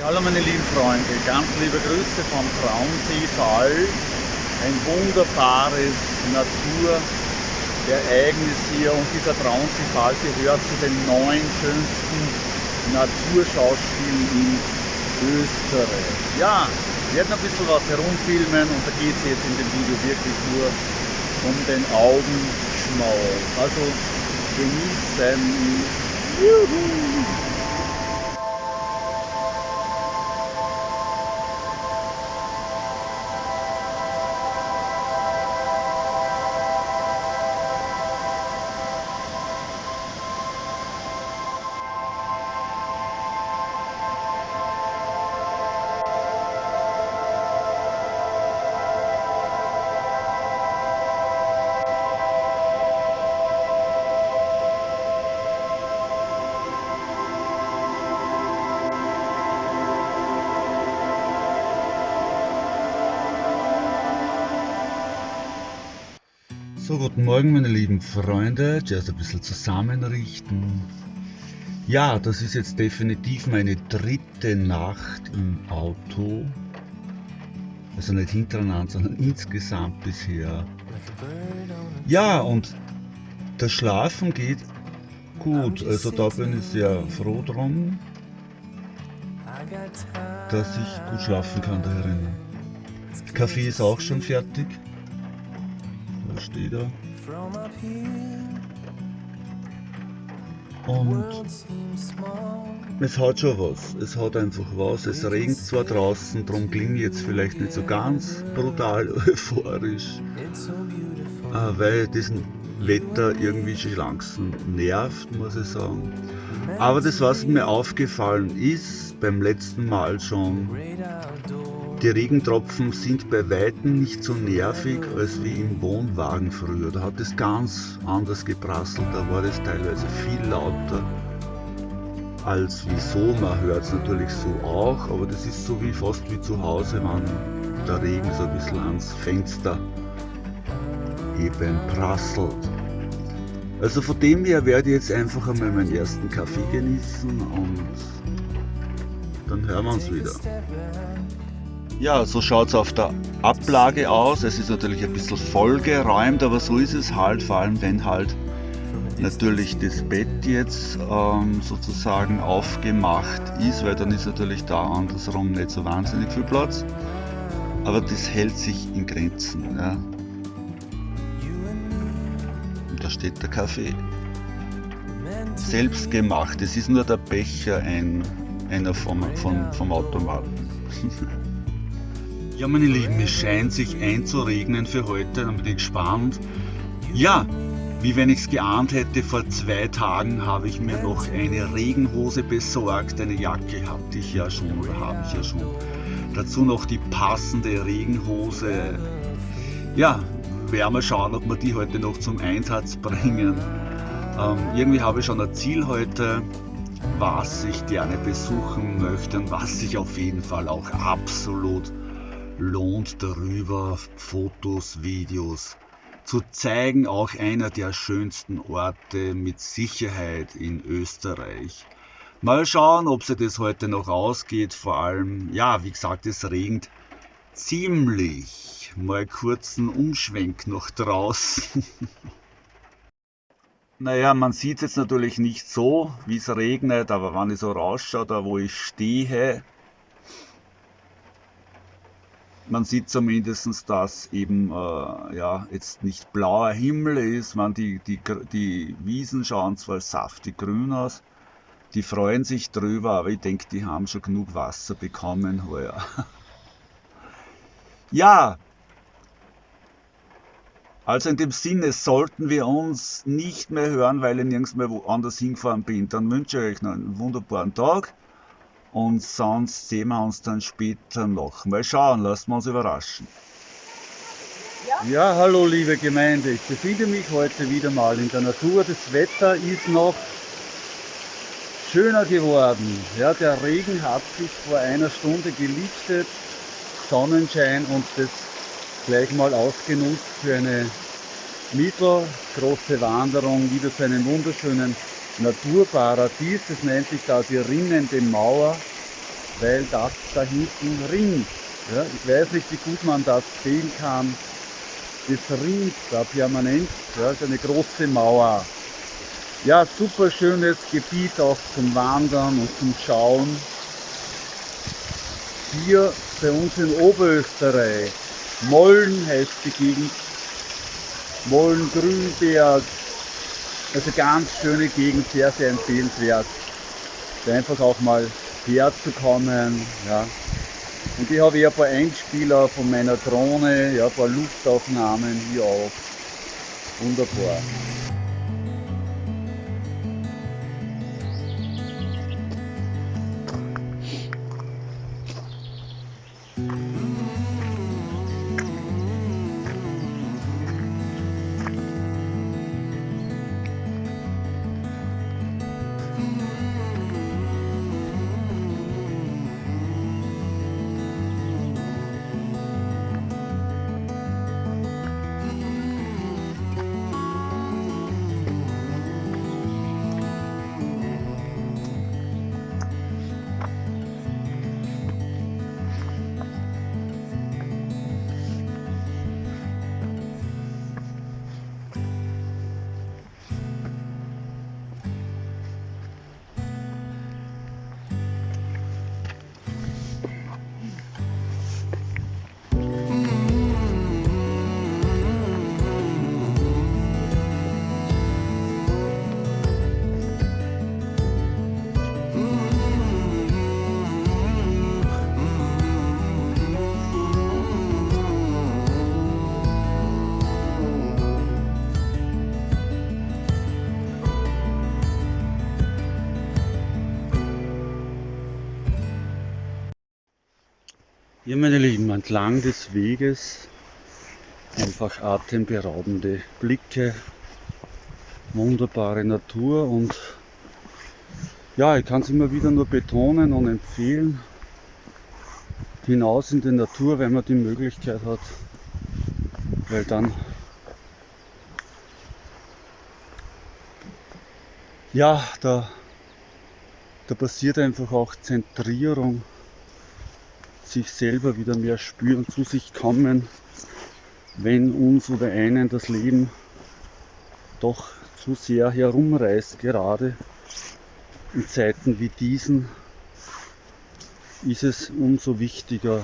Ja, hallo meine lieben Freunde, ganz liebe Grüße vom Traunseefall. Ein wunderbares Naturereignis hier und dieser Traunseefall gehört zu den neun schönsten Naturschauspielen in Österreich. Ja, wir werden ein bisschen was herumfilmen und da geht es jetzt in dem Video wirklich nur um den Augenschmaus. Also genießen. Juhu. So, guten Morgen meine lieben Freunde, zuerst ein bisschen zusammenrichten. Ja, das ist jetzt definitiv meine dritte Nacht im Auto. Also nicht hintereinander, sondern insgesamt bisher. Ja, und das Schlafen geht gut. Also da bin ich sehr froh drum, dass ich gut schlafen kann da drinnen. Kaffee ist auch schon fertig steht er. Und es hat schon was, es hat einfach was. Es regnet zwar draußen, darum klinge ich jetzt vielleicht nicht so ganz brutal euphorisch, äh, weil diesen Wetter irgendwie schon langsam nervt, muss ich sagen. Aber das, was mir aufgefallen ist, beim letzten Mal schon, die Regentropfen sind bei Weitem nicht so nervig als wie im Wohnwagen früher. Da hat es ganz anders geprasselt, da war es teilweise viel lauter als wie so. Man hört es natürlich so auch, aber das ist so wie fast wie zu Hause, wenn der Regen so ein bisschen ans Fenster eben prasselt. Also von dem her werde ich jetzt einfach einmal meinen ersten Kaffee genießen und dann hören wir uns wieder. Ja, so schaut es auf der Ablage aus. Es ist natürlich ein bisschen vollgeräumt, aber so ist es halt, vor allem wenn halt natürlich das Bett jetzt ähm, sozusagen aufgemacht ist, weil dann ist natürlich da andersrum nicht so wahnsinnig viel Platz. Aber das hält sich in Grenzen. Ja. Und da steht der Kaffee. Selbst gemacht. Es ist nur der Becher ein, einer vom, vom, vom Automaten. Ja, meine Lieben, es scheint sich einzuregnen für heute, dann bin ich gespannt. Ja, wie wenn ich es geahnt hätte, vor zwei Tagen habe ich mir noch eine Regenhose besorgt. Eine Jacke hatte ich ja schon oder habe ich ja schon. Dazu noch die passende Regenhose. Ja, werden wir schauen, ob wir die heute noch zum Einsatz bringen. Ähm, irgendwie habe ich schon ein Ziel heute, was ich gerne besuchen möchte und was ich auf jeden Fall auch absolut lohnt darüber, Fotos, Videos zu zeigen. Auch einer der schönsten Orte mit Sicherheit in Österreich. Mal schauen, ob sich das heute noch ausgeht. Vor allem, ja, wie gesagt, es regnet ziemlich. Mal kurzen Umschwenk noch draußen. naja, man sieht es jetzt natürlich nicht so, wie es regnet, aber wenn ich so rausschaue, da wo ich stehe, man sieht zumindest, dass eben äh, ja, jetzt nicht blauer Himmel ist. Man, die, die, die Wiesen schauen zwar saftig grün aus, die freuen sich drüber, aber ich denke, die haben schon genug Wasser bekommen heuer. ja, also in dem Sinne sollten wir uns nicht mehr hören, weil ich nirgends mehr woanders hingefahren bin. Dann wünsche ich euch noch einen wunderbaren Tag und sonst sehen wir uns dann später noch. Mal schauen, lassen wir uns überraschen. Ja? ja, hallo liebe Gemeinde, ich befinde mich heute wieder mal in der Natur. Das Wetter ist noch schöner geworden. Ja, der Regen hat sich vor einer Stunde gelichtet, Sonnenschein und das gleich mal ausgenutzt für eine mittelgroße Wanderung wieder zu einem wunderschönen Naturparadies. Das nennt sich da die Rinnende Mauer. weil das da hinten ringt. Ja, ich weiß nicht, wie gut man das sehen kann. Das ringt da permanent. Ja, ist eine große Mauer. Ja, super schönes Gebiet auch zum Wandern und zum Schauen. Hier bei uns in Oberösterreich. Mollen heißt die Gegend. Mollen, Grünberg. Also ganz schöne Gegend, sehr, sehr empfehlenswert. Einfach auch mal herzukommen. Ja. Und ich habe hier ein paar Einspieler von meiner Drohne, ja, ein paar Luftaufnahmen hier auch. Wunderbar. Ja, meine Lieben, entlang des Weges einfach atemberaubende Blicke, wunderbare Natur und ja, ich kann es immer wieder nur betonen und empfehlen, hinaus in die Natur, wenn man die Möglichkeit hat, weil dann ja, da, da passiert einfach auch Zentrierung sich selber wieder mehr spüren, zu sich kommen, wenn uns oder einen das Leben doch zu sehr herumreißt, gerade in Zeiten wie diesen ist es umso wichtiger.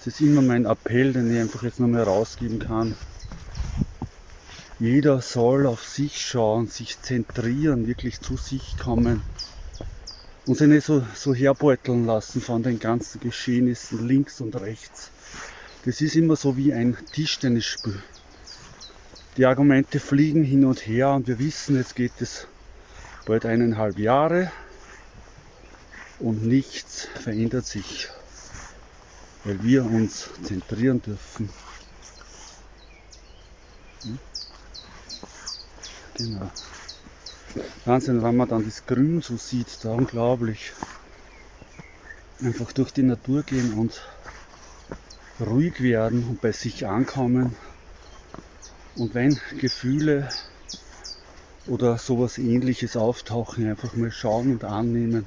Es ist immer mein Appell, den ich einfach jetzt nochmal rausgeben kann. Jeder soll auf sich schauen, sich zentrieren, wirklich zu sich kommen und sich nicht so, so herbeuteln lassen von den ganzen Geschehnissen links und rechts. Das ist immer so wie ein Tischtennisspiel. Die Argumente fliegen hin und her und wir wissen, jetzt geht es bald eineinhalb Jahre und nichts verändert sich, weil wir uns zentrieren dürfen. Hm? Genau. Wahnsinn, wenn man dann das Grün so sieht, da unglaublich. Einfach durch die Natur gehen und ruhig werden und bei sich ankommen. Und wenn Gefühle oder sowas ähnliches auftauchen, einfach mal schauen und annehmen.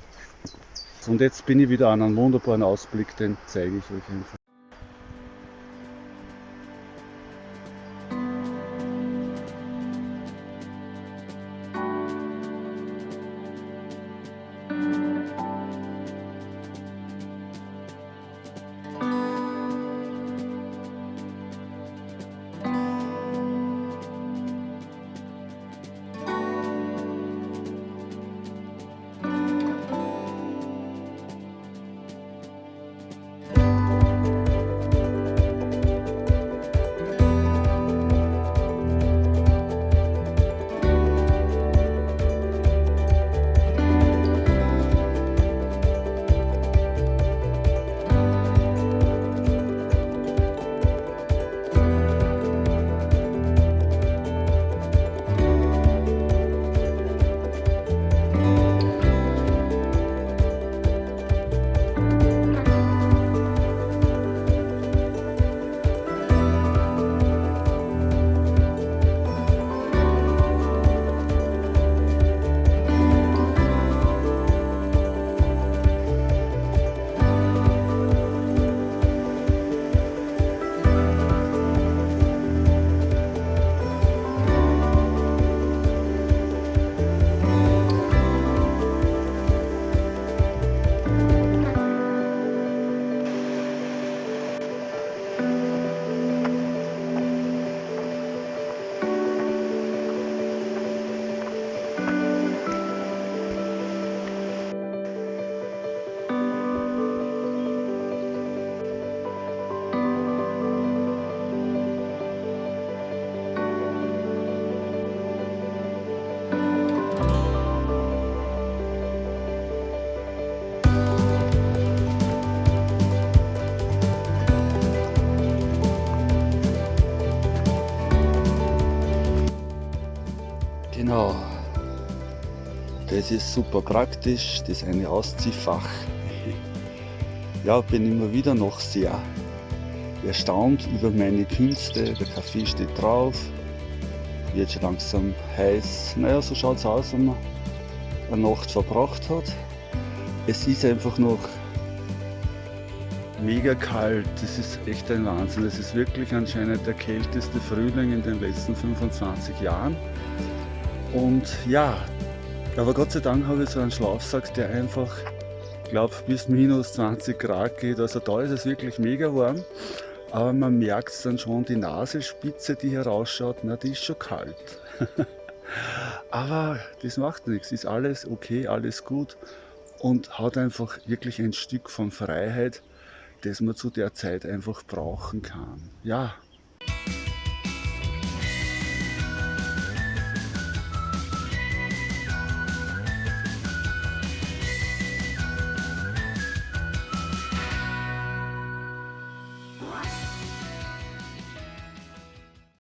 Und jetzt bin ich wieder an einem wunderbaren Ausblick, den zeige ich euch einfach. Das ist super praktisch, das eine Ausziehfach. Ja, bin immer wieder noch sehr erstaunt über meine Künste. Der Kaffee steht drauf, wird schon langsam heiß. Naja, so schaut es aus, wenn man eine Nacht verbracht hat. Es ist einfach noch mega kalt. Das ist echt ein Wahnsinn. Es ist wirklich anscheinend der kälteste Frühling in den letzten 25 Jahren. Und ja, aber Gott sei Dank habe ich so einen Schlafsack, der einfach, glaube bis minus 20 Grad geht. Also da ist es wirklich mega warm. Aber man merkt dann schon, die Nasenspitze, die herausschaut, na, die ist schon kalt. aber das macht nichts, ist alles okay, alles gut und hat einfach wirklich ein Stück von Freiheit, das man zu der Zeit einfach brauchen kann. Ja.